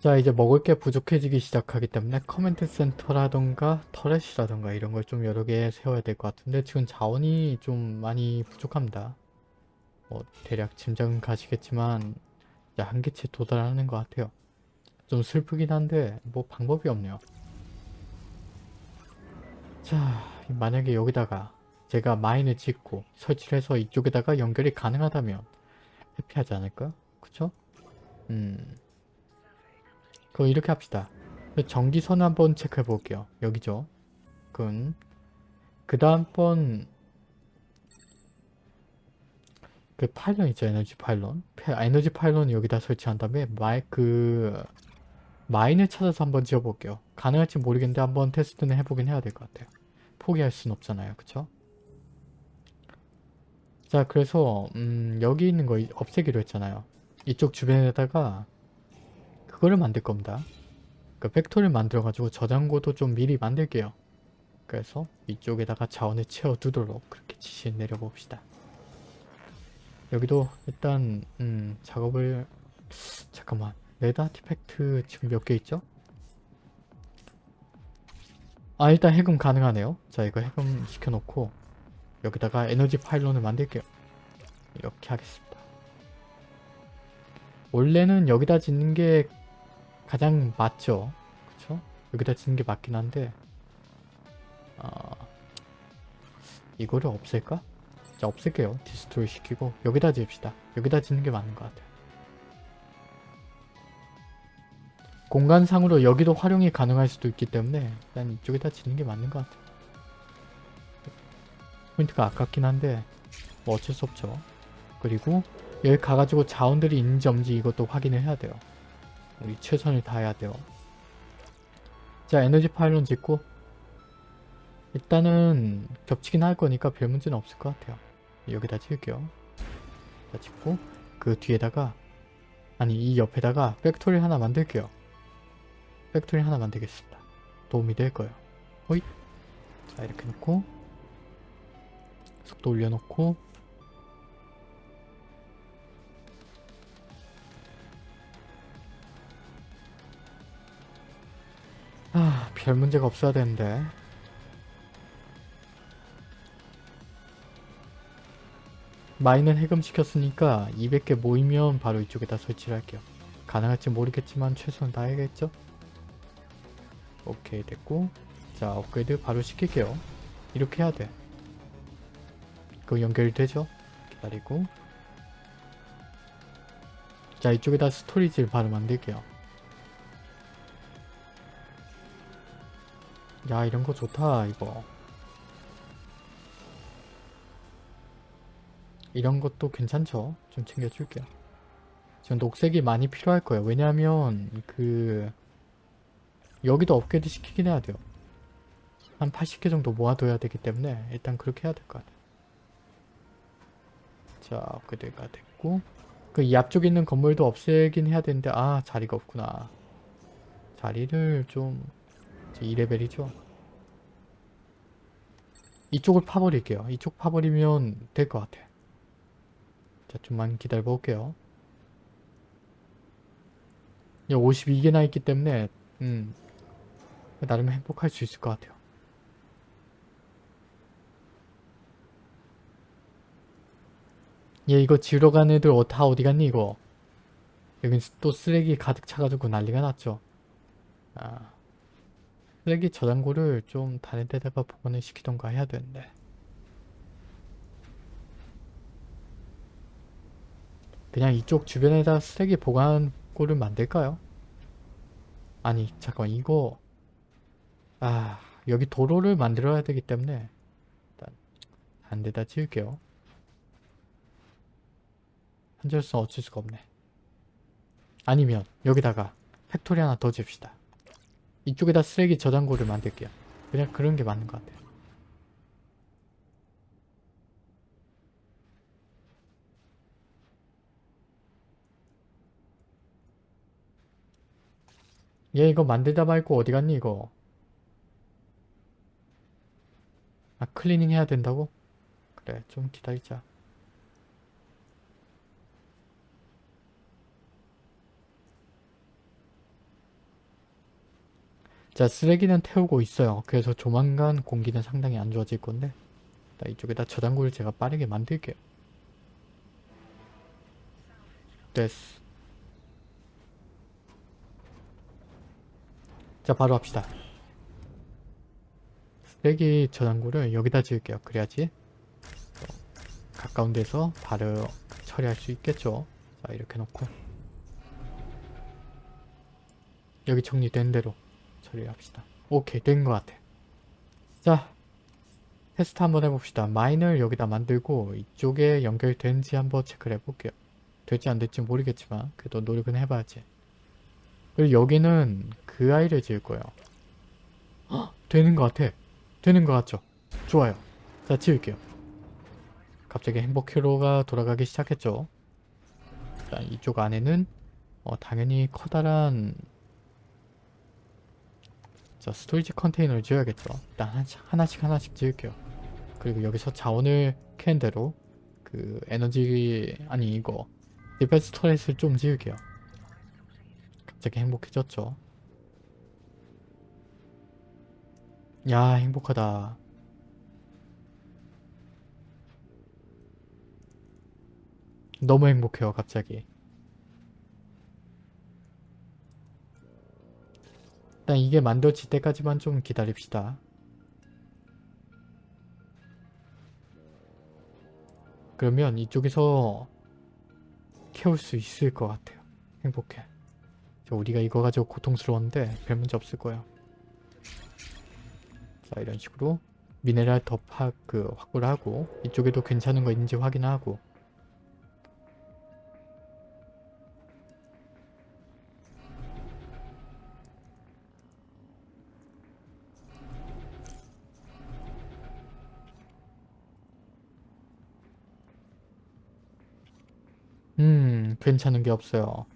자 이제 먹을 게 부족해지기 시작하기 때문에 command center라던가 turret이라던가 이런 걸 좀 여러 개 세워야 될 것 같은데 지금 자원이 좀 많이 부족합니다. 뭐 대략 짐작은 가시겠지만 한계치에 도달하는 것 같아요. 좀 슬프긴 한데 뭐 방법이 없네요. 자 만약에 여기다가 제가 mine을 짓고 설치를 해서 이쪽에다가 연결이 가능하다면 happy하지 않을까? 그쵸? 음 그럼 이렇게 합시다. 전기선 한번 체크해 볼게요. 여기죠. 끈. 그 다음번 그 pylon 있죠. 에너지 pylon. 에너지 pylon 여기다 설치한 다음에 마이 그 mine을 찾아서 한번 지어볼게요. 가능할지 모르겠는데 한번 테스트는 해보긴 해야 될 것 같아요. 포기할 순 없잖아요. 그쵸? 자 그래서 음, 여기 있는 거 없애기로 했잖아요. 이쪽 주변에다가 그거를 만들 겁니다. 그 factory를 만들어가지고 저장고도 좀 미리 만들게요. 그래서 이쪽에다가 자원을 채워두도록 그렇게 지시를 내려봅시다. 여기도 일단 음, 작업을 잠깐만 red artifact 지금 몇 개 있죠? 아 일단 해금 가능하네요. 자 이거 해금 시켜놓고 여기다가 에너지 pylon을 만들게요. 이렇게 하겠습니다. 원래는 여기다 짓는 게 가장 맞죠. 그쵸? 여기다 짓는 게 맞긴 한데 아... 이거를 없앨까? 자 없앨게요. destroy 시키고 여기다 지읍시다. 여기다 짓는 게 맞는 것 같아요. 공간상으로 여기도 활용이 가능할 수도 있기 때문에 일단 이쪽에다 짓는 게 맞는 것 같아요. 포인트가 아깝긴 한데 뭐 어쩔 수 없죠. 그리고 여기 가가지고 자원들이 있는지 없는지 이것도 확인을 해야 돼요. 우리 최선을 다해야 돼요. 자 에너지 pylon 짓고 일단은 겹치긴 할 거니까 별 문제는 없을 것 같아요. 여기다 지을게요. 자 짓고 그 뒤에다가 아니 이 옆에다가 factory 하나 만들게요. factory 하나 만들겠습니다. 도움이 될 거예요. 호잇 자 이렇게 놓고 속도 올려놓고 별 문제가 없어야 되는데. 마인을 해금시켰으니까 200개 모이면 바로 이쪽에다 설치를 할게요. 가능할지 모르겠지만 최선을 다해야겠죠? 오케이 됐고 자 업그레이드 바로 시킬게요. 이렇게 해야 돼. 그거 연결이 되죠? 기다리고 자 이쪽에다 스토리지를 바로 만들게요. 야 이런 거 좋다 이거. 이런 것도 괜찮죠? 좀 챙겨줄게요. 지금 녹색이 많이 필요할 거예요. 왜냐하면 그 여기도 업그레이드 시키긴 해야 돼요. 한 80개 정도 모아둬야 되기 때문에 일단 그렇게 해야 될 것 같아요. 자 업그레이드가 됐고. 그 이 앞쪽에 있는 건물도 없애긴 해야 되는데 아 자리가 없구나. 자리를 좀 2레벨이죠. 이쪽을 파버릴게요. 이쪽 파버리면 될 것 같아. 자, 좀만 기다려 볼게요. 52개나 있기 때문에 음 나름 행복할 수 있을 것 같아요. 얘 이거 지우러 간 애들 어, 다 어디 갔니 이거? 여긴 또 쓰레기 가득 차가지고 난리가 났죠. 아. 쓰레기 저장고를 좀 다른 데다가 보관을 시키던가 해야 되는데. 그냥 이쪽 주변에다 쓰레기 보관고를 만들까요? 아니 잠깐 이거. 아 여기 도로를 만들어야 되기 때문에 일단 한 대다 지을게요. 한절수 어쩔 수가 없네. 아니면 여기다가 factory 하나 더 지읍시다 이쪽에다 쓰레기 저장고를 만들게요. 그냥 그런 게 맞는 것 같아요. 얘 이거 만들다 말고 어디 갔니 이거? 아 클리닝 해야 된다고? 그래 좀 기다리자. 자 쓰레기는 태우고 있어요. 그래서 조만간 공기는 상당히 안 좋아질 건데 자, 이쪽에다 저장고를 제가 빠르게 만들게요. 됐어. 자 바로 합시다. 쓰레기 저장고를 여기다 지을게요. 그래야지 어, 가까운 데서 바로 처리할 수 있겠죠. 자 이렇게 놓고 여기 정리된 대로 처리합시다. 오케이 된 것 같아. 자 테스트 한번 해봅시다. 마인을 여기다 만들고 이쪽에 연결되는지 한번 체크를 해볼게요. 될지 안 될지 모르겠지만 그래도 노력은 해봐야지. 그리고 여기는 그 아이를 지을 거예요. 헉, 되는 것 같아. 되는 것 같죠? 좋아요. 자 지을게요. 갑자기 행복 회로가 돌아가기 시작했죠. 자 이쪽 안에는 어, 당연히 커다란 자 storage 컨테이너를 지어야겠죠. 일단 하나씩 하나씩, 하나씩 지을게요. 그리고 여기서 자원을 캔 대로 그 에너지 아니 이거 defense turret을 좀 지을게요. 갑자기 행복해졌죠. 야 행복하다. 너무 행복해요 갑자기. 일단 이게 만들어질 때까지만 좀 기다립시다. 그러면 이쪽에서 캐올 수 있을 것 같아요. 행복해. 저 우리가 이거 가지고 고통스러웠는데 별 문제 없을 거예요. 자 이런 식으로 미네랄 더 파, 그 확보를 하고 이쪽에도 괜찮은 거 있는지 확인하고 괜찮은 게 없어요.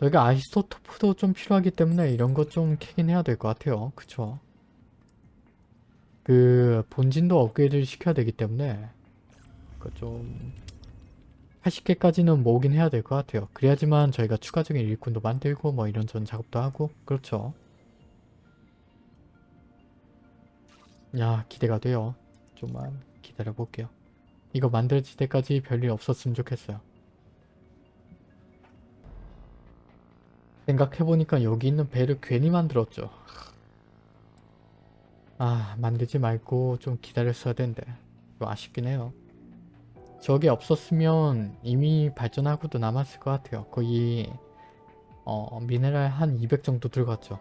저희가 아이소토프도 좀 필요하기 때문에 이런 거좀 캐긴 해야 될 것 같아요. 그쵸? 그 본진도 업그레이드를 시켜야 되기 때문에 그좀 80개까지는 모으긴 해야 될 것 같아요. 그래야지만 저희가 추가적인 일꾼도 만들고 뭐 이런저런 작업도 하고 그렇죠. 야 기대가 돼요. 좀만 기다려 볼게요. 이거 만들어질 때까지 별일 없었으면 좋겠어요. 생각해보니까 여기 있는 배를 괜히 만들었죠. 아 만들지 말고 좀 기다렸어야 이거 아쉽긴 해요. 저게 없었으면 이미 발전하고도 남았을 것 같아요. 거의 어, 미네랄 한 200 정도 들어갔죠.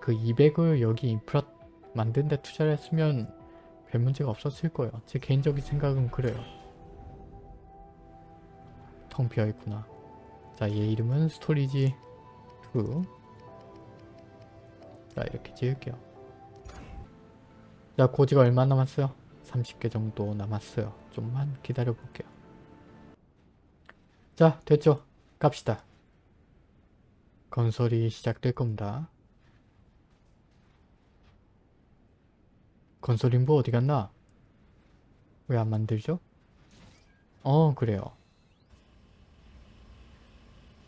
그 200을 여기 인프라 만든 데 투자를 했으면 별 문제가 없었을 거예요. 제 개인적인 생각은 그래요. 텅 비어있구나. 자, 얘 이름은 스토리지 2. 자, 이렇게 지을게요. 자, 고지가 얼마 남았어요? 30개 정도 남았어요. 좀만 기다려 볼게요. 자, 됐죠? 갑시다. 건설이 시작될 겁니다. 건설 인부 어디 갔나? 왜 안 만들죠? 어, 그래요.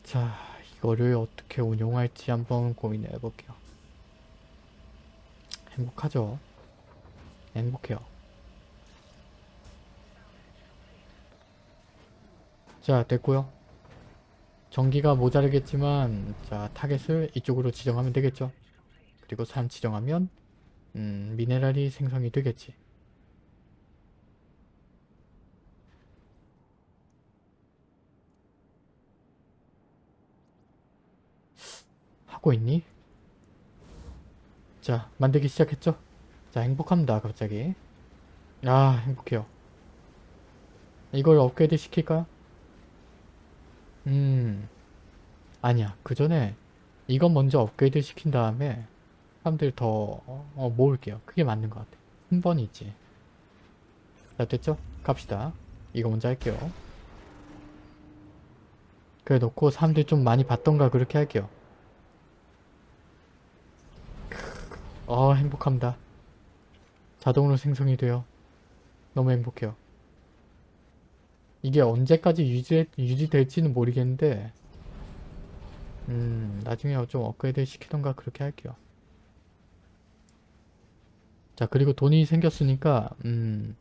자, 이거를 어떻게 운용할지 한번 고민해 볼게요. 행복하죠? 행복해요. 자 됐고요 전기가 모자르겠지만 자 타겟을 이쪽으로 지정하면 되겠죠 그리고 산 지정하면 음, 미네랄이 생성이 되겠지 하고 있니? 자 만들기 시작했죠? 자 행복합니다 갑자기 아 행복해요 이걸 업그레이드 시킬까요? 음. 아니야. 그 전에 이건 먼저 업그레이드 시킨 다음에 사람들 더 어, 모을게요. 그게 맞는 것 같아. 한 번이지. 자 됐죠? 갑시다. 이거 먼저 할게요. 그래 놓고 사람들이 좀 많이 봤던가 그렇게 할게요. 어 행복합니다. 자동으로 생성이 돼요. 너무 행복해요. 이게 언제까지 유지, 유지될지는 모르겠는데 음 나중에 좀 업그레이드 시키던가 그렇게 할게요. 자 그리고 돈이 생겼으니까 음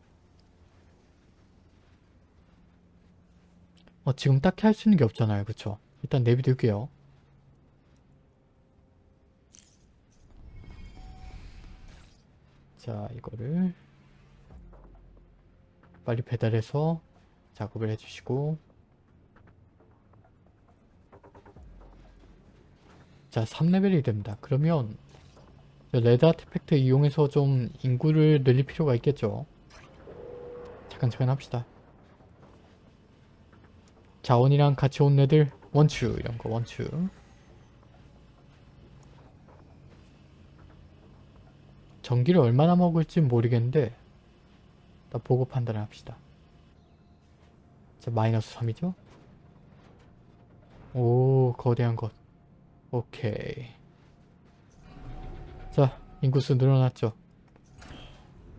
어, 지금 딱히 할 수 있는 게 없잖아요. 그쵸? 일단 내비둘게요. 자 이거를 빨리 배달해서 작업을 해주시고 자 3레벨이 됩니다. 그러면 레드 아티팩트 이용해서 좀 인구를 늘릴 필요가 있겠죠. 잠깐 잠깐 합시다. 자원이랑 같이 온 애들 원추 이런 거 원추 전기를 얼마나 먹을지 모르겠는데 나 보고 판단을 합시다. 자 마이너스 3이죠? 오 거대한 것 오케이 자 인구수 늘어났죠?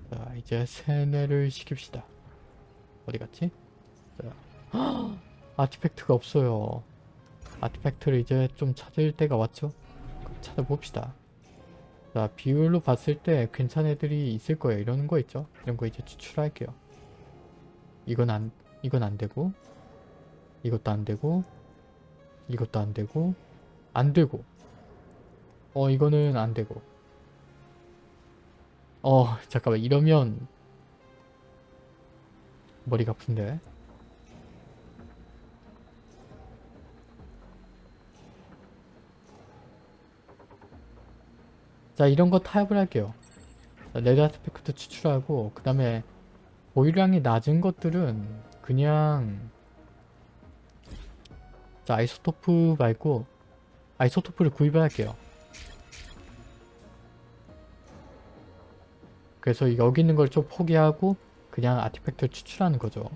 자 이제 세뇌를 시킵시다. 어디 갔지? 자 아티팩트가 없어요. 아티팩트를 이제 좀 찾을 때가 왔죠? 찾아봅시다. 자, 비율로 봤을 때 괜찮은 애들이 있을 거예요. 이런 거 있죠? 이런 거 이제 추출할게요. 이건 안, 이건 안 되고, 이것도 안 되고, 이것도 안 되고, 안 되고, 어, 이거는 안 되고. 어, 잠깐만. 이러면, 머리가 아픈데. 자 이런 거 타협을 할게요 red artifact 추출하고 그 다음에 보유량이 낮은 것들은 그냥 자 아이소토프 말고 아이소토프를 구입을 할게요. 그래서 여기 있는 걸 좀 포기하고 그냥 artifact를 추출하는 거죠.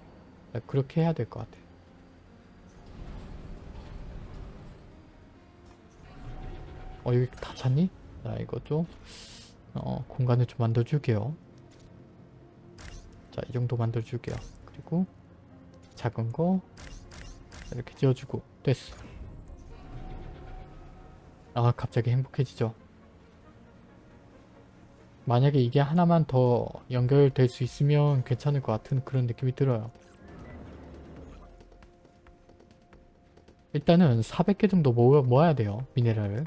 그렇게 해야 될 것 같아 어 여기 다 찼니? 자 이거 좀 어, 공간을 좀 만들어 줄게요. 자 이 정도 만들어 줄게요. 그리고 작은 거 이렇게 지어주고 됐어. 아 갑자기 행복해지죠. 만약에 이게 하나만 더 연결될 수 있으면 괜찮을 것 같은 그런 느낌이 들어요. 일단은 400개 정도 모아, 모아야 돼요 미네랄을.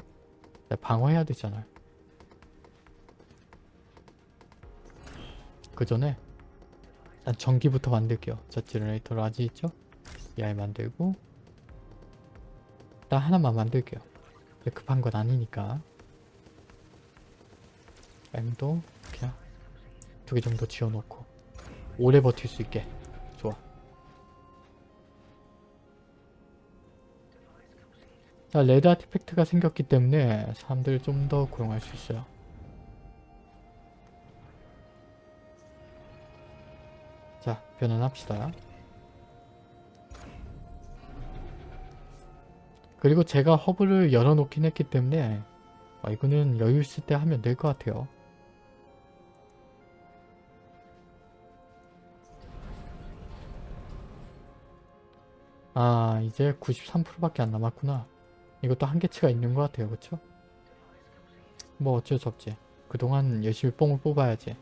방어해야 되잖아요. 그 전에 일단 전기부터 만들게요. 자, generator large 있죠? 이 만들고 일단 하나만 만들게요. 급한 건 아니니까 M도 그냥 두 개 정도 지어놓고 오래 버틸 수 있게 좋아. 자, 레드 아티팩트가 생겼기 때문에 사람들을 좀더 고용할 수 있어요. 자, 변환합시다. 그리고 제가 허브를 열어놓긴 했기 때문에 어, 이거는 여유 있을 때 하면 될 것 같아요. 아 이제 93%밖에 안 남았구나. 이것도 한계치가 있는 것 같아요. 그쵸? 뭐 어쩔 수 없지. 그동안 열심히 뽕을 뽑아야지.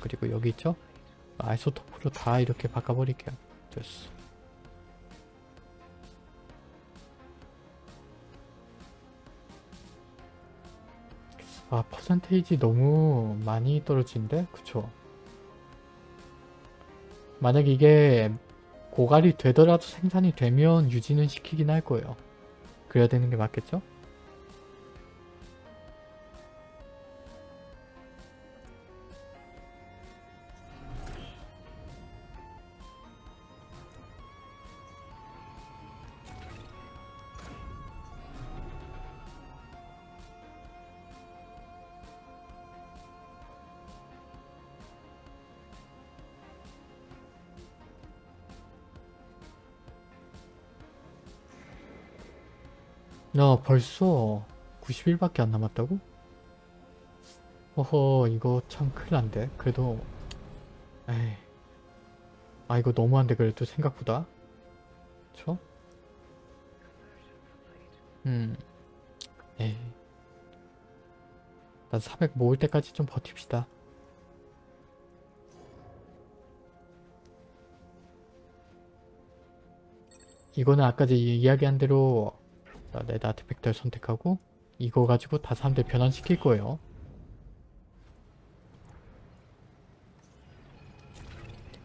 그리고 여기 있죠? 아이소토프로 다 이렇게 바꿔버릴게요. 됐어. 아 퍼센테이지 너무 많이 떨어지는데? 그쵸? 만약 이게 고갈이 되더라도 생산이 되면 유지는 시키긴 할 거예요. 그래야 되는 게 맞겠죠? 야 벌써 90일밖에 안 남았다고? 허허 이거 참 큰일 난데. 그래도 에이. 아 이거 너무한데 그래도 생각보다. 그쵸? 음. 에이. 난 400 모을 때까지 좀 버팁시다. 이거는 아까 제 이야기한 대로 자, 레드 아트팩터를 선택하고 이거 가지고 다 사람들 변환시킬 거예요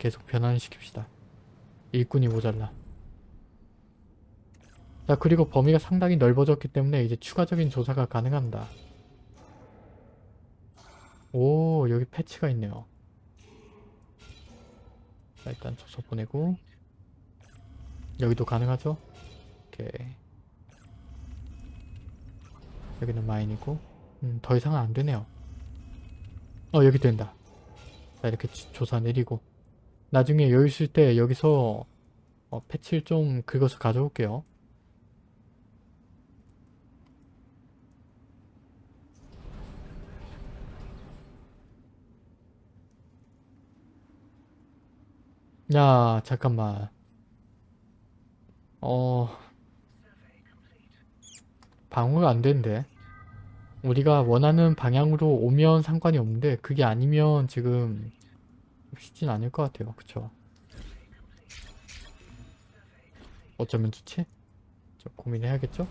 계속 변환시킵시다. 일꾼이 모자라. 자 그리고 범위가 상당히 넓어졌기 때문에 이제 추가적인 조사가 가능합니다. 오 여기 패치가 있네요. 자 일단 조서 보내고 여기도 가능하죠? 오케이 여기는 마인이고 음, 더 이상은 안 되네요. 어 여기 된다. 자 이렇게 지- 조사 내리고 나중에 여유 있을 때 여기서 어, 패치를 좀 긁어서 가져올게요. 야 잠깐만 어 방어가 안 된대. 우리가 원하는 방향으로 오면 상관이 없는데 그게 아니면 지금 쉽진 않을 것 같아요. 그쵸? 어쩌면 좋지? 좀 고민해야겠죠?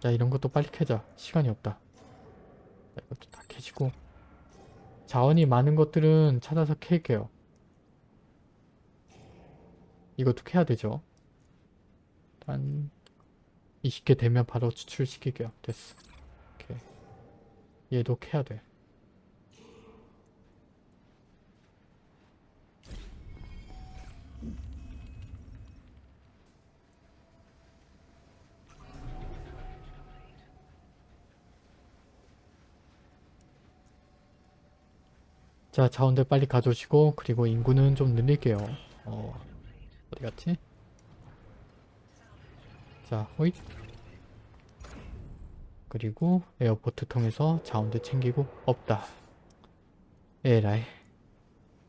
자 이런 것도 빨리 캐자. 시간이 없다. 자, 이것도 다 캐시고 자원이 많은 것들은 찾아서 캘게요. 이것도 캐야 되죠. 일단 20개 되면 바로 추출시킬게요. 됐어. 오케이. 얘도 캐야 돼 자, 자원들 빨리 가져오시고 그리고 인구는 좀 늘릴게요. 어, 어디 갔지? 자, 호잇. 그리고 airport 통해서 자원들 챙기고 없다. 에라이.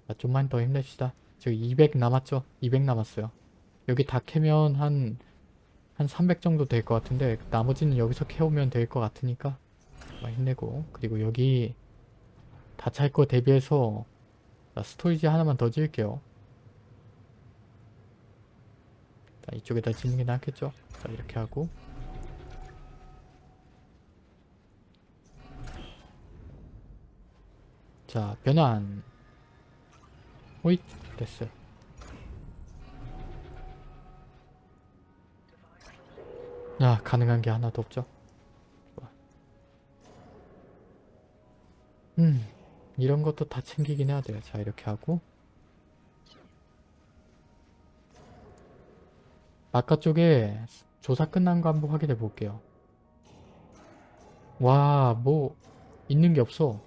자, 좀만 더 힘냅시다. 저기 200 남았죠? 200 남았어요. 여기 다 캐면 한, 한 300 정도 될 것 같은데 나머지는 여기서 캐오면 될 것 같으니까 힘내고 그리고 여기 다 찰 거 대비해서 자, 스토리지 하나만 더 지을게요. 자, 이쪽에다 짓는 게 낫겠죠? 자, 이렇게 하고 자, 변환 호잇! 됐어요. 야, 가능한 게 하나도 없죠? 음, 이런 것도 다 챙기긴 해야 돼요. 자, 이렇게 하고 바깥쪽에 조사 끝난 거 한번 확인해 볼게요. 와, 뭐 있는 게 없어.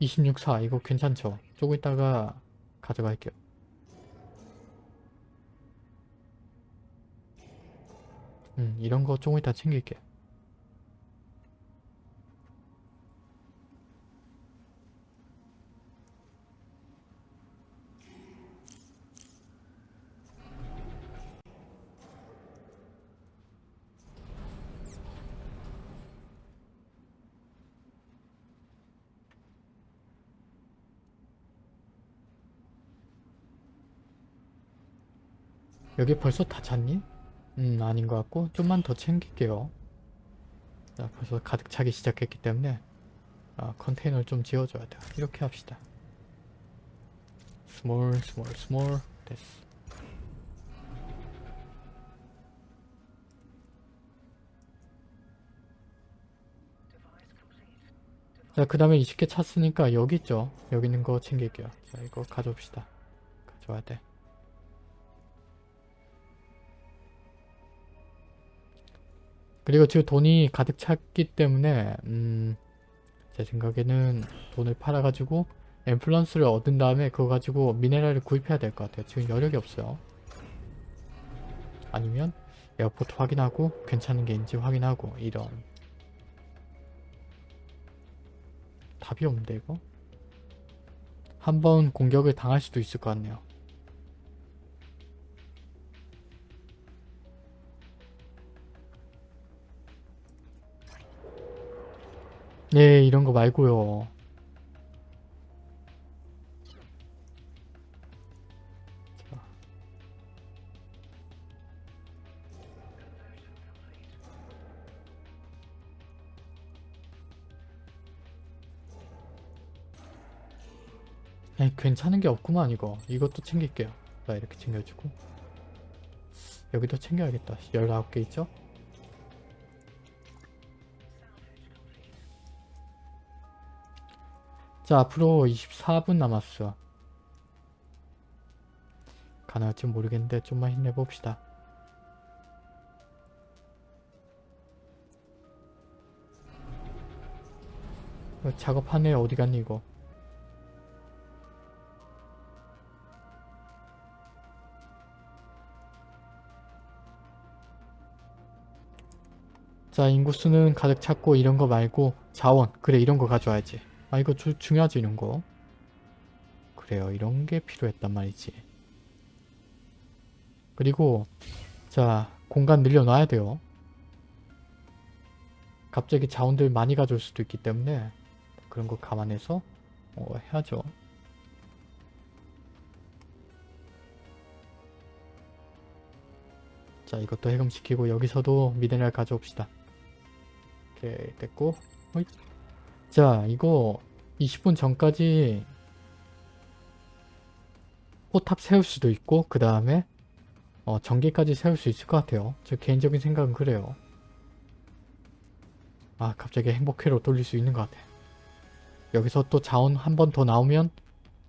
26사 이거 괜찮죠? 조금 있다가 가져갈게요. 음, 이런 거 조금 이따 챙길게. 여기 벌써 다 찼니? 음 아닌 것 같고 좀만 더 챙길게요. 자 벌써 가득 차기 시작했기 때문에 아, 컨테이너를 좀 지어줘야 돼요. 이렇게 합시다. small small small. 됐어. 자 그 다음에 20개 찼으니까 여기 있죠. 여기 있는 거 챙길게요. 자 이거 가져옵시다. 가져와야 돼 그리고 지금 돈이 가득 찼기 때문에 음, 제 생각에는 돈을 팔아가지고 influence를 얻은 다음에 그거 가지고 미네랄을 구입해야 될 것 같아요. 지금 여력이 없어요. 아니면 airport 확인하고 괜찮은 게 있는지 확인하고 이런 답이 없는데 이거? 한 번 공격을 당할 수도 있을 것 같네요. 네 이런 거 말고요. 자. 에이, 괜찮은 게 없구만 이거 이것도 챙길게요 자 이렇게 챙겨주고 여기도 챙겨야겠다 19개 있죠? 자 앞으로 24분 남았어. 가능할지 모르겠는데 좀만 힘내봅시다. 어, 작업하네 어디 갔니 이거? 자 인구수는 가득 찼고 이런 거 말고 자원 그래 이런 거 가져와야지 아 이거 주, 중요하지 이런 거. 그래요. 이런 게 필요했단 말이지. 그리고 자 공간 늘려놔야 돼요. 갑자기 자원들 많이 가져올 수도 있기 때문에 그런 거 감안해서 어, 해야죠. 자 이것도 해금시키고 여기서도 미네랄 가져옵시다. 오케이 됐고 호잇. 자 이거 20분 전까지 포탑 세울 수도 있고 그 다음에 어, 전기까지 세울 수 있을 것 같아요. 저 개인적인 생각은 그래요. 아 갑자기 행복회로 돌릴 수 있는 것 같아. 여기서 또 자원 한 번 더 나오면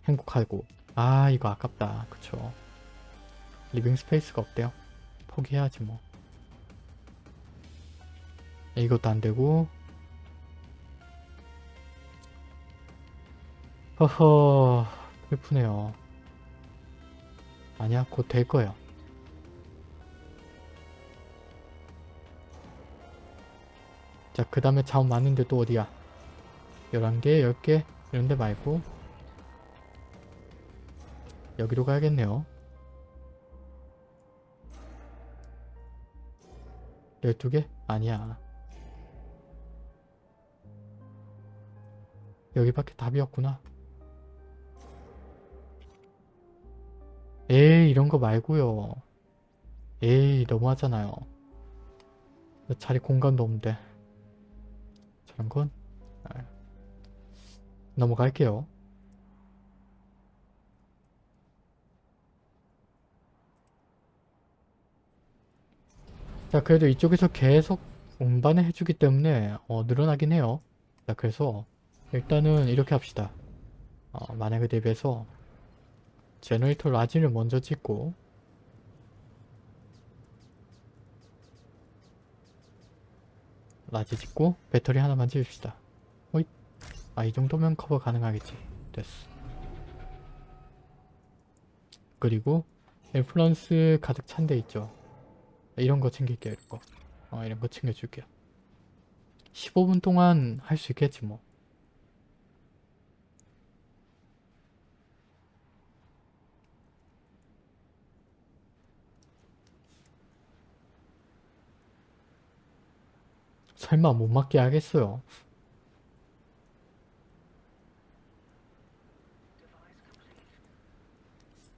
행복하고. 아 이거 아깝다. 그쵸. living space가 없대요. 포기해야지 뭐. 이것도 안되고 허허 슬프네요. 아니야 곧 될 거예요. 자그 다음에 자원 많은데 또 어디야? 11개 10개? 이런데 말고. 여기로 가야겠네요. 12개? 아니야. 여기밖에 답이 없구나 이 이런 거 말고요. 에이 너무하잖아요. 자리 공간도 없는데. 저런 건? 아, 넘어갈게요. 자 그래도 이쪽에서 계속 운반을 해주기 때문에 어, 늘어나긴 해요. 자 그래서 일단은 이렇게 합시다. 어, 만약에 대비해서 generator large를 먼저 찍고 large 찍고 배터리 하나만 찍읍시다. 호잇. 아이 정도면 커버 가능하겠지. 됐어. 그리고 influence 가득 찬 데 있죠? 이런 거 챙길게요 이거. 어, 이런 거 챙겨줄게요. 15분 동안 할 수 있겠지 뭐 설마 못 맞게 하겠어요.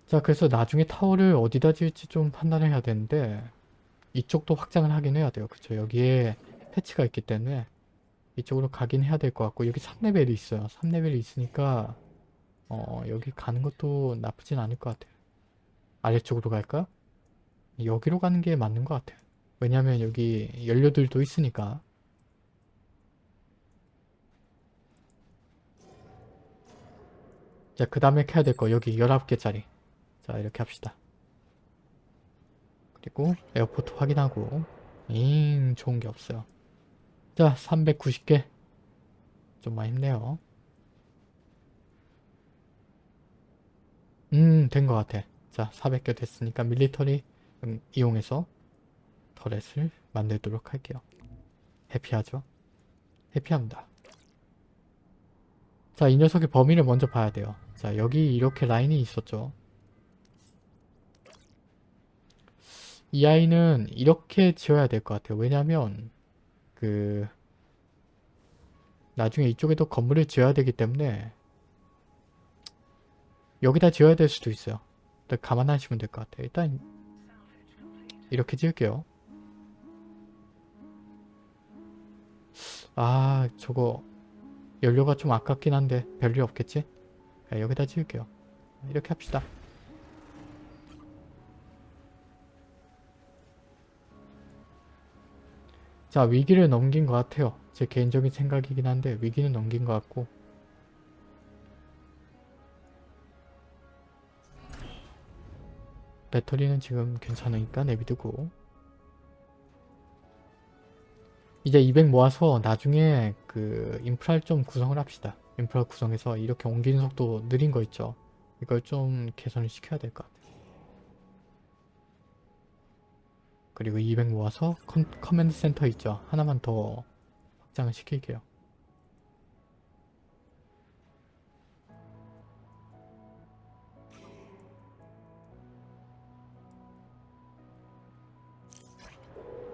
자 그래서 나중에 타워를 어디다 지을지 좀 판단을 해야 되는데 이쪽도 확장을 하긴 해야 돼요. 그쵸 여기에 패치가 있기 때문에 이쪽으로 가긴 해야 될 것 같고 여기 3레벨이 있어요. 3레벨이 있으니까 어 여기 가는 것도 나쁘진 않을 것 같아요. 아래쪽으로 갈까? 여기로 가는 게 맞는 것 같아요. 왜냐면 여기 연료들도 있으니까 자, 그 다음에 켜야 될 거 여기 19개짜리 자 이렇게 합시다 그리고 에어포트 확인하고 잉 좋은 게 없어요 자 390개 좀만 힘내요 음, 된 것 같아. 자, 400개 됐으니까 밀리터리 음, 이용해서 터렛을 만들도록 할게요. 해피하죠? 해피합니다. 자, 이 녀석의 범위를 먼저 봐야 돼요. 자, 여기 이렇게 라인이 있었죠. 이 아이는 이렇게 지어야 될 것 같아요. 왜냐면 그 나중에 이쪽에도 건물을 지어야 되기 때문에 여기다 지어야 될 수도 있어요. 일단 감안하시면 될 것 같아요. 일단 이렇게 지을게요. 아 저거 연료가 좀 아깝긴 한데 별일 없겠지? 야, 여기다 지을게요. 이렇게 합시다. 자 위기를 넘긴 것 같아요. 제 개인적인 생각이긴 한데 위기는 넘긴 것 같고 배터리는 지금 괜찮으니까 내비두고 이제 200 모아서 나중에 그 인프라를 좀 구성을 합시다. 인프라 구성해서 이렇게 옮기는 속도 느린 거 있죠. 이걸 좀 개선을 시켜야 될 것 같아요. 그리고 200 모아서 컨, command center 있죠. 하나만 더 확장을 시킬게요.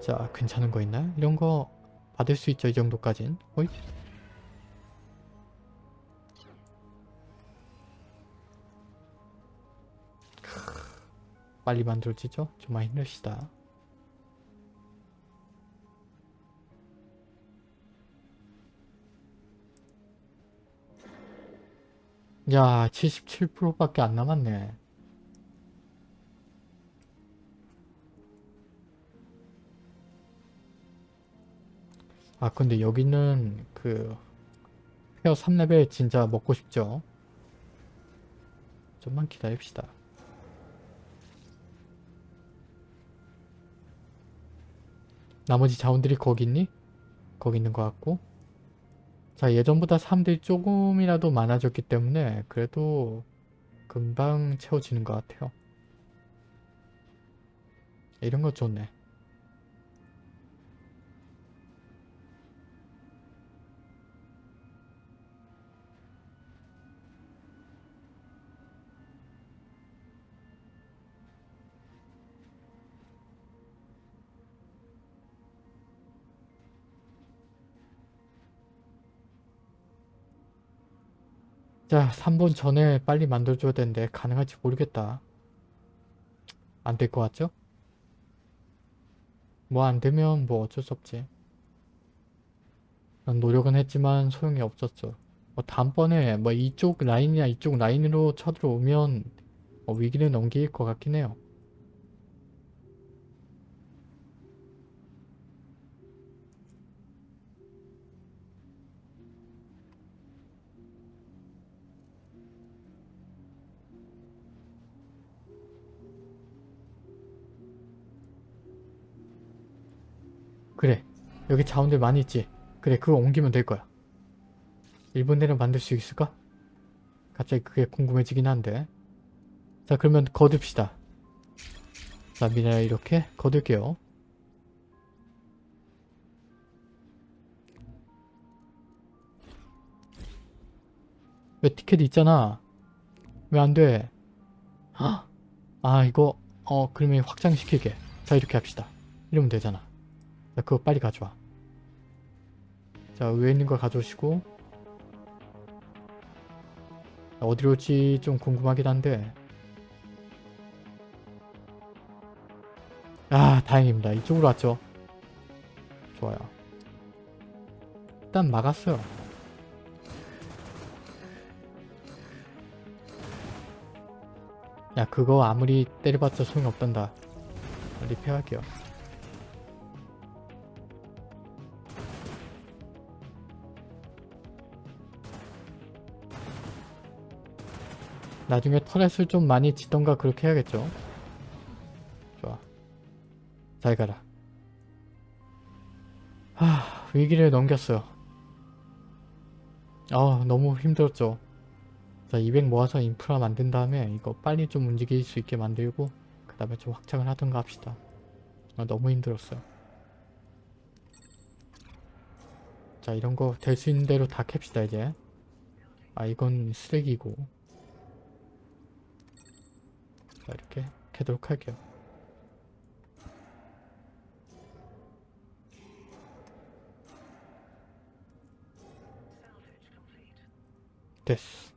자, 괜찮은 거 있나요? 이런 거 받을 수 있죠, 이 정도까진. 어이? 빨리 만들어지죠? 좀만 힘냅시다. 야, 77%밖에 안 남았네. 아, 근데 여기는 그 페어 3레벨 진짜 먹고 싶죠? 좀만 기다립시다. 나머지 자원들이 거기 있니? 거기 있는 것 같고 자 예전보다 사람들이 조금이라도 많아졌기 때문에 그래도 금방 채워지는 것 같아요. 이런 거 좋네. 자 3분 전에 빨리 만들어줘야 되는데 가능할지 모르겠다. 안 될 것 같죠? 뭐 안되면 뭐 어쩔 수 없지. 난 노력은 했지만 소용이 없었죠. 뭐 다음번에 뭐 이쪽 라인이나 이쪽 라인으로 쳐들어오면 뭐 위기를 넘길 것 같긴 해요. 그래. 여기 자원들 많이 있지. 그래 그거 옮기면 될 거야. 1분 내로 만들 수 있을까? 갑자기 그게 궁금해지긴 한데. 자 그러면 거둡시다. 자 미네랄 이렇게 거둘게요. 왜 티켓 있잖아. 왜 안돼? 아 이거 어 그러면 확장시킬게. 자 이렇게 합시다. 이러면 되잖아 자 그거 빨리 가져와. 자 위에 있는 거 가져오시고. 어디로 올지 좀 궁금하긴 한데. 아 다행입니다. 이쪽으로 왔죠? 좋아요. 일단 막았어요. 야 그거 아무리 때려봤자 소용없단다. 리페어할게요 나중에 터렛을 좀 많이 짓던가 그렇게 해야겠죠. 좋아. 잘 가라. 하, 위기를 넘겼어요. 아, 너무 힘들었죠. 자, 200 모아서 인프라 만든 다음에 이거 빨리 좀 움직일 수 있게 만들고 그 다음에 좀 확장을 하던가 합시다. 아, 너무 힘들었어요. 자, 이런 거 될 수 있는 대로 다 캡시다 이제. 아, 이건 쓰레기고. 자, 이렇게 캐도록 할게요. 됐어.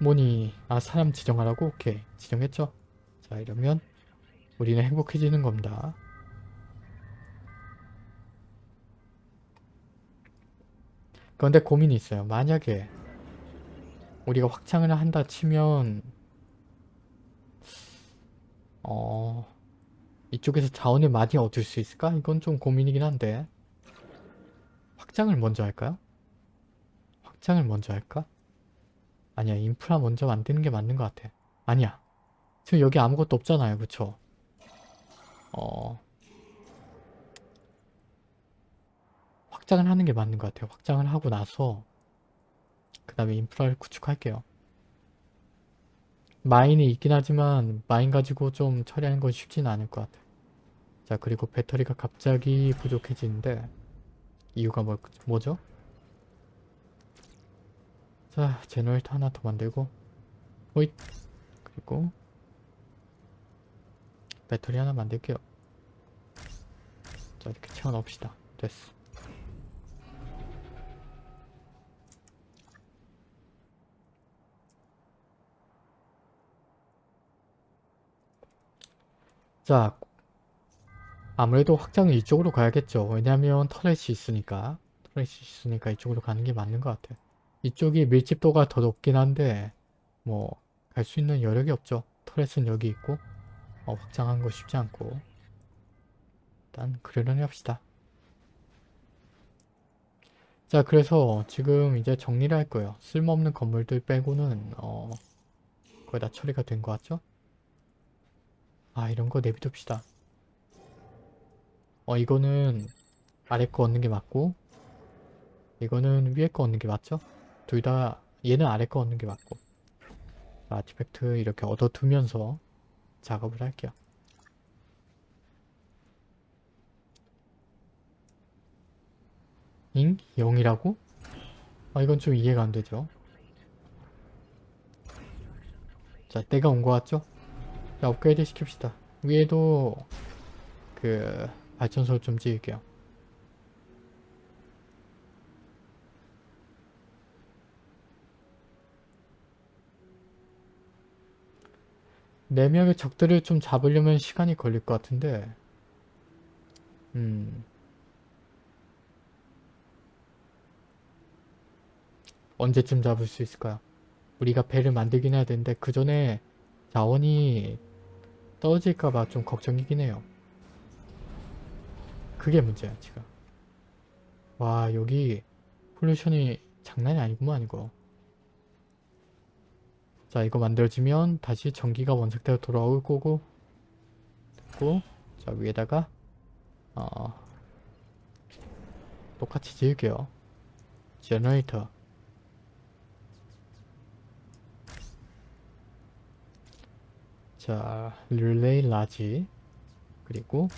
뭐니? 아 사람 지정하라고? 오케이 지정했죠? 자 이러면 우리는 행복해지는 겁니다. 그런데 고민이 있어요. 만약에 우리가 확장을 한다 치면 어 이쪽에서 자원을 많이 얻을 수 있을까? 이건 좀 고민이긴 한데. 확장을 먼저 할까요? 확장을 먼저 할까? 아니야 인프라 먼저 만드는 게 맞는 것 같아. 아니야. 지금 여기 아무것도 없잖아요. 그쵸? 어. 확장을 하는 게 맞는 것 같아요. 확장을 하고 나서 그 다음에 인프라를 구축할게요 마인이 있긴 하지만 마인 가지고 좀 처리하는 건 쉽지는 않을 것 같아 자 그리고 배터리가 갑자기 부족해지는데 이유가 뭐, 뭐죠? 자, generator 하나 더 만들고 호잇 그리고 배터리 하나 만들게요. 자, 이렇게 채워 넣읍시다. 됐어. 자, 아무래도 확장은 이쪽으로 가야겠죠. 왜냐면 터렛이 있으니까. 터렛이 있으니까 이쪽으로 가는 게 맞는 것 같아요. 이쪽이 밀집도가 더 높긴 한데 뭐 갈 수 있는 여력이 없죠. 터렛은 여기 있고 어, 확장한 거 쉽지 않고 일단 그러려니 합시다. 자 그래서 지금 이제 정리를 할 거예요. 쓸모없는 건물들 빼고는 어 거의 다 처리가 된 것 같죠? 아 이런 거 내비둡시다. 어 이거는 아래 거 얻는 게 맞고 이거는 위에 거 얻는 게 맞죠? 둘 다 얘는 아래 거 얻는 게 맞고 아티팩트 이렇게 얻어두면서 작업을 할게요. 잉? 0이라고? 아 이건 좀 이해가 안 되죠. 자 때가 온것 같죠? 자 업그레이드 시킵시다. 위에도 그 발전소를 좀 지을게요. 네 명의 적들을 좀 잡으려면 시간이 걸릴 것 같은데 음 언제쯤 잡을 수 있을까요? 우리가 배를 만들긴 해야 되는데 그 전에 자원이 떨어질까봐 좀 걱정이긴 해요. 그게 문제야 지금. 와 여기 폴루션이 장난이 아니구만 이거. 자 이거 만들어지면 다시 전기가 원상태로 돌아올 거고 됐고 자 위에다가 어 똑같이 지을게요. generator 자 relay large 그리고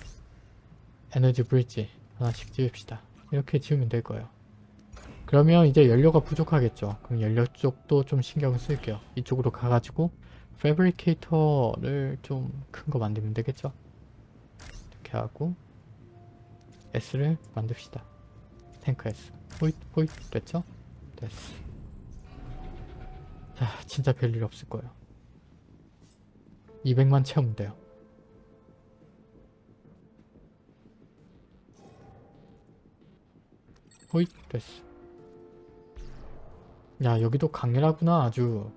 energy bridge 하나씩 지읍시다. 이렇게 지으면 될 거예요. 그러면 이제 연료가 부족하겠죠. 그럼 연료 쪽도 좀 신경을 쓸게요. 이쪽으로 가가지고 패브리케이터를 좀 큰 거 만들면 되겠죠. 이렇게 하고 S를 만듭시다. 탱크 S. 호잇 호잇 됐죠? 됐어. 자 진짜 별일 없을 거예요. 200만 채우면 돼요. 호잇 됐어. 야 여기도 강렬하구나 아주.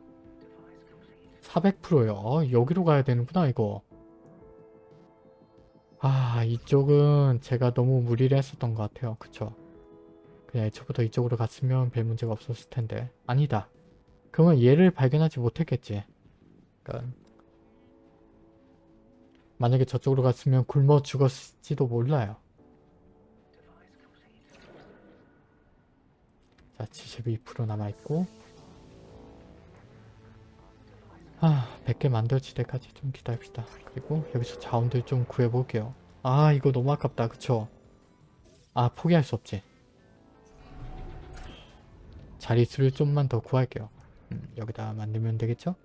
400%요. 어, 여기로 가야 되는구나 이거. 아 이쪽은 제가 너무 무리를 했었던 것 같아요. 그쵸? 그냥 애초부터 이쪽으로 갔으면 별 문제가 없었을 텐데. 아니다. 그러면 얘를 발견하지 못했겠지. 그러니까 만약에 저쪽으로 갔으면 굶어 죽었을지도 몰라요. 자 72% 남아있고. 아 100개 만들어질 때까지 좀 기다립시다. 그리고 여기서 자원들 좀 구해볼게요. 아 이거 너무 아깝다. 그쵸? 아 포기할 수 없지. 자릿수를 좀만 더 구할게요. 음, 여기다 만들면 되겠죠?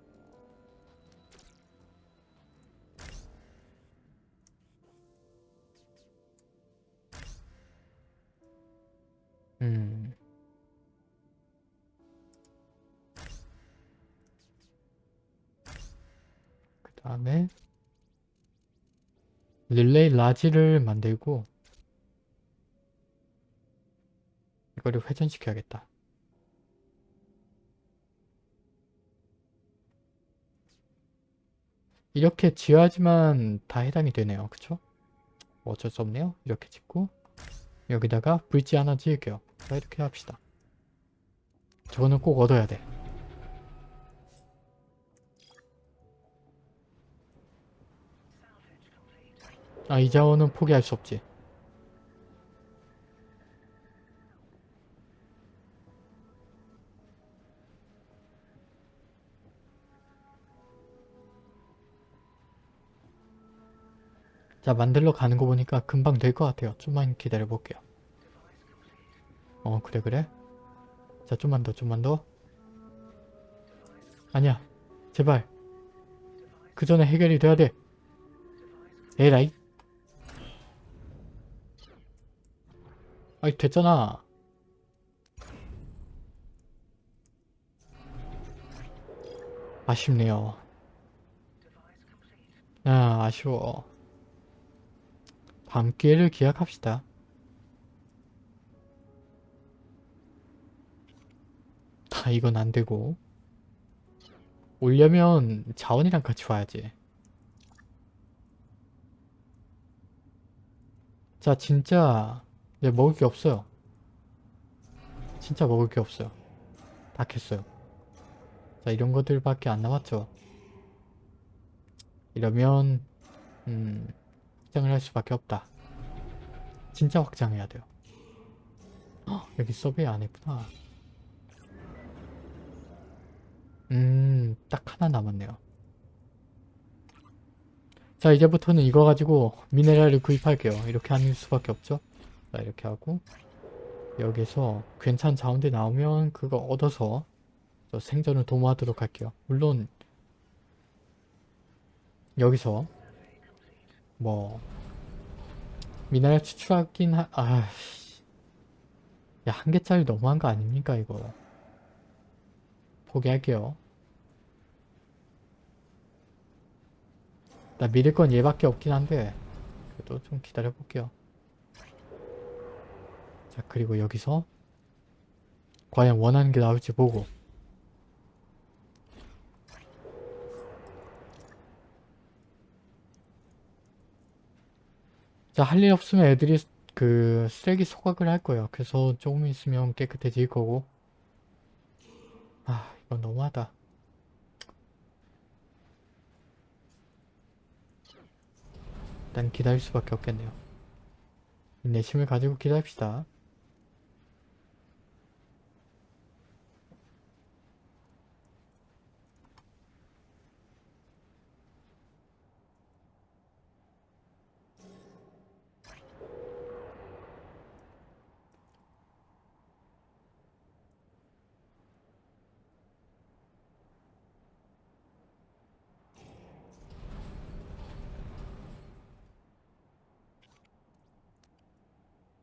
릴레이 라지를 만들고 이거를 회전시켜야겠다. 이렇게 지어야지만 다 해당이 되네요. 그쵸? 뭐 어쩔 수 없네요. 이렇게 짓고 여기다가 브릿지 하나 지을게요. 자 이렇게 합시다. 저거는 꼭 얻어야 돼. 아 이 자원은 포기할 수 없지. 자 만들러 가는 거 보니까 금방 될 것 같아요. 좀만 기다려 볼게요. 어 그래 그래. 자 좀만 더 좀만 더. 아니야 제발. 그 전에 해결이 돼야 돼. 에라이. 아이 됐잖아. 아쉽네요. 아 아쉬워. 밤기회를 기약합시다. 다 이건 안되고 오려면 자원이랑 같이 와야지. 자 진짜 네, 먹을 게 없어요. 진짜 먹을 게 없어요. 다 캤어요. 자 이런 것들밖에 안 남았죠. 이러면 음 확장을 할 수밖에 없다. 진짜 확장해야 돼요. 헉, 여기 서베이 안 했구나. 음, 딱 하나 남았네요. 자, 이제부터는 이거 가지고 미네랄을 구입할게요. 이렇게 하는 수밖에 없죠. 자, 이렇게 하고 여기서 괜찮은 자원들 나오면 그거 얻어서 저 생존을 도모하도록 할게요. 물론 여기서 뭐 미네랄 추출하긴 하... 아... 야, 한 개짜리 너무한 거 아닙니까, 이거. 포기할게요. 나 믿을 건 얘밖에 없긴 한데 그래도 좀 기다려 볼게요. 자, 그리고 여기서 과연 원하는 게 나올지 보고 자, 할 일 없으면 애들이 그 쓰레기 소각을 할 거예요. 그래서 조금 있으면 깨끗해질 거고. 아, 이건 너무하다. 일단 기다릴 수밖에 없겠네요. 내심을 가지고 기다립시다.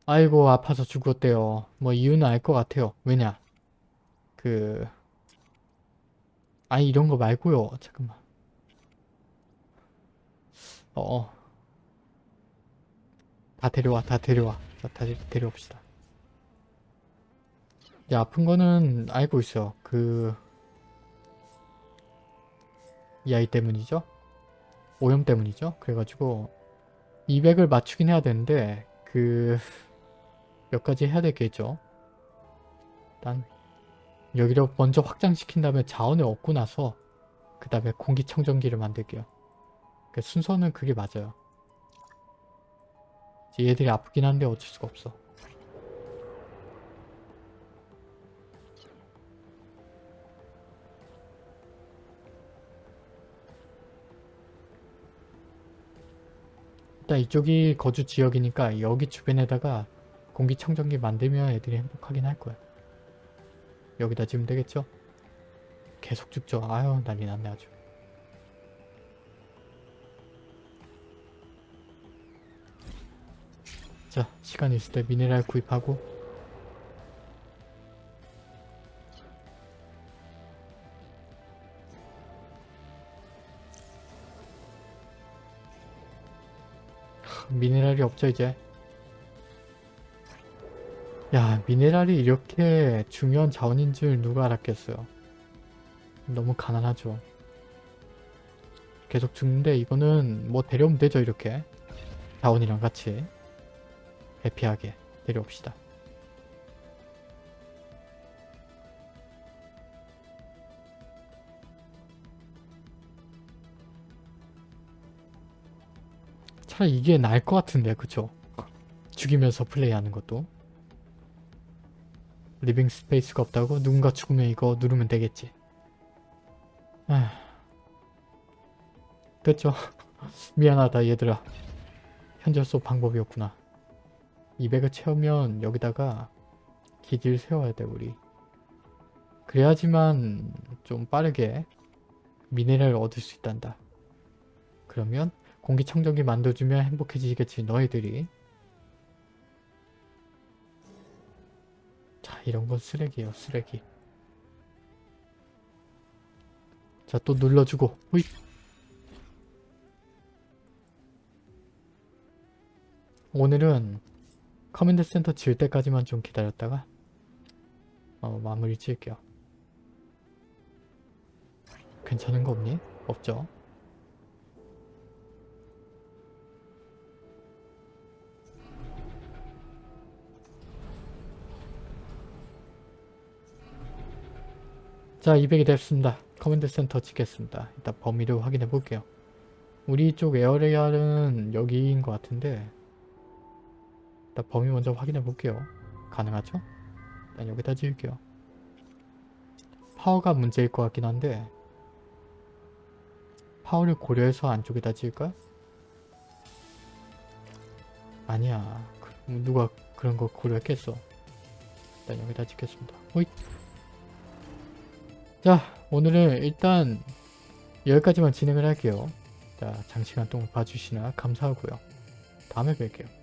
아이고 아파서 죽었대요. 뭐 이유는 알 것 같아요. 왜냐 그 아니 이런 거 말고요. 잠깐만 어어 다 데려와 다 데려와 자, 다 데려옵시다. 이제 아픈 거는 알고 있어요. 그 이 아이 때문이죠. 오염 때문이죠. 그래가지고 200을 맞추긴 해야 되는데 그 몇 가지 해야 되겠죠. 일단 여기를 먼저 확장시킨 다음에 자원을 얻고 나서 그 다음에 공기청정기를 만들게요. 그 순서는 그게 맞아요. 이제 얘들이 아프긴 한데 어쩔 수가 없어. 일단 이쪽이 거주 지역이니까 여기 주변에다가 공기청정기 만들면 애들이 행복하긴 할 거야. 여기다 지으면 되겠죠? 계속 죽죠. 아유 난리 났네 아주. 자 시간 있을 때 미네랄 구입하고 미네랄이 없죠 이제 야 미네랄이 이렇게 중요한 자원인 줄 누가 알았겠어요? 너무 가난하죠. 계속 죽는데 이거는 뭐 데려오면 되죠 이렇게? 자원이랑 같이 해피하게 데려옵시다. 차라리 이게 나을 것 같은데 그쵸? 죽이면서 플레이하는 것도 living space가 없다고? 누군가 죽으면 이거 누르면 되겠지. 아... 됐죠? 미안하다 얘들아. 현재로서 방법이 없구나. 200을 채우면 여기다가 기지를 세워야 돼 우리. 그래야지만 좀 빠르게 미네랄을 얻을 수 있단다. 그러면 공기청정기 만들어주면 행복해지겠지 너희들이 이런 건 쓰레기예요 쓰레기 자 또 눌러주고 후잇 오늘은 command center 지을 때까지만 좀 기다렸다가 어, 마무리 지을게요 괜찮은 거 없니? 없죠? 자 200이 됐습니다. command center 찍겠습니다. 일단 범위를 확인해 볼게요. 우리 쪽 area는 여기인 것 같은데 일단 범위 먼저 확인해 볼게요. 가능하죠? 일단 여기다 지을게요. 파워가 문제일 것 같긴 한데 파워를 고려해서 안쪽에다 지을까? 아니야. 그, 누가 그런 거 고려했겠어. 일단 여기다 짓겠습니다. 호잇! 자 오늘은 일단 여기까지만 진행을 할게요. 자 장시간 동안 봐주시나 감사하고요. 다음에 뵐게요.